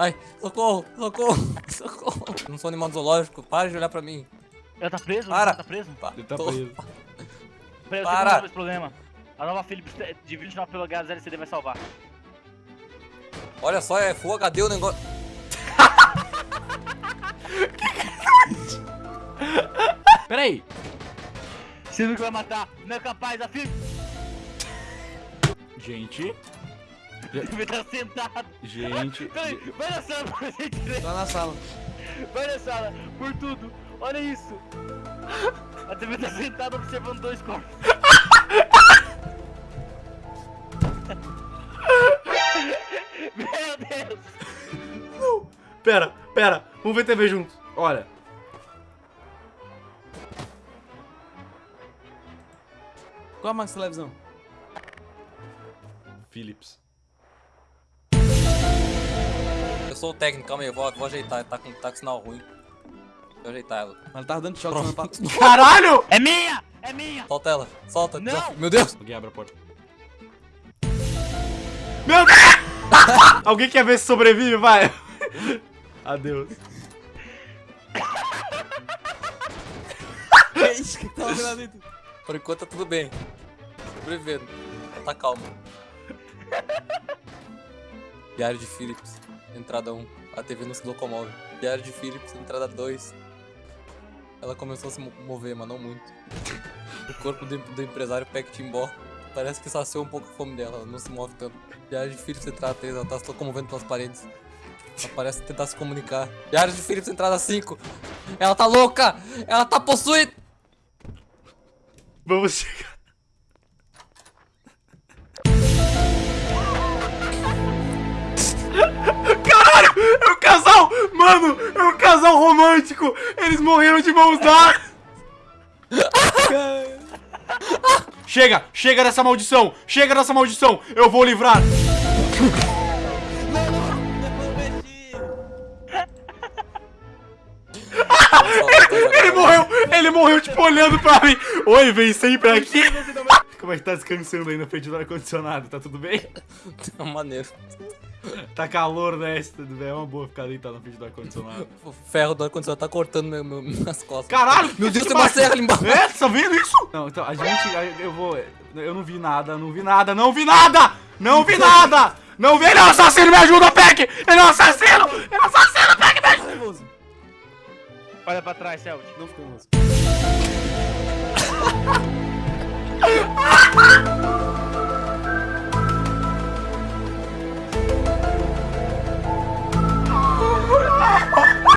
Ai, socorro, socorro, socorro. Eu não sou animal zoológico, para de olhar pra mim. Ela tá preso? Para. Ela tá preso? Pa- Ele tá tô- preso. Peraí, eu Para. tenho que resolver esse problema. A nova Philips de 29 pelo HLCD vai salvar. Olha só, é Full HD o negócio. Peraí. Você nunca vai matar, não é capaz, a Philips Gente. Vai estar sentado. Gente. Peraí, vai na sala pra ver. Tá na sala. Vai na sala, por tudo. Olha isso. A TV tá sentada observando dois corpos. Meu Deus. Pera, pera. Vamos ver TV juntos. Olha. Qual a marca televisão? Philips. Sou o técnico, calma aí, eu vou, vou ajeitar, tá com, tá com sinal ruim. Vou ajeitar ela. Ela tava dando choque semana passada. Caralho! É minha! É minha! Solta ela, solta. Não! Meu Deus! Alguém abre a porta. Meu Deus! Alguém quer ver se sobrevive? Vai! Adeus. É isso que tá lá dentro. Por enquanto tá tudo bem. Sobrevivendo. Tá calmo. Diário de Philips, entrada 1. A TV não se locomove. Diário de Philips, entrada 2. Ela começou a se mo- mover, mas não muito. O corpo do, do empresário Peck Timbó parece que saciou um pouco a fome dela, ela não se move tanto. Diário de Philips, entrada 3, ela tá se locomovendo pelas paredes. Ela parece tentar se comunicar. Diário de Philips, entrada 5. Ela tá louca! Ela tá possuída! Vamos chegar. Romântico! Eles morreram de mãos dadas! Chega! Chega dessa maldição! Chega dessa maldição! Eu vou livrar! Ele morreu! Ele morreu, tipo, olhando pra mim! Oi, vem sempre aqui! Como é que tá descansando aí na frente do ar-condicionado? Tá tudo bem? É maneiro. Tá calor, né? Tudo bem, é uma boa ficar deitado na frente do ar-condicionado. O ferro do ar-condicionado tá cortando meu, meu, minhas costas. Caralho! Meu Deus, tem uma serra ali embaixo. É, tá vendo isso? Não, então, a gente, eu vou, eu não vi nada, não vi nada, não vi nada! Não vi nada! Não vi, ele é um assassino, me ajuda, Peck! Ele é um assassino! Ele é um assassino, Peck, me ajuda! Olha pra trás, Celtic. Não fica nervoso.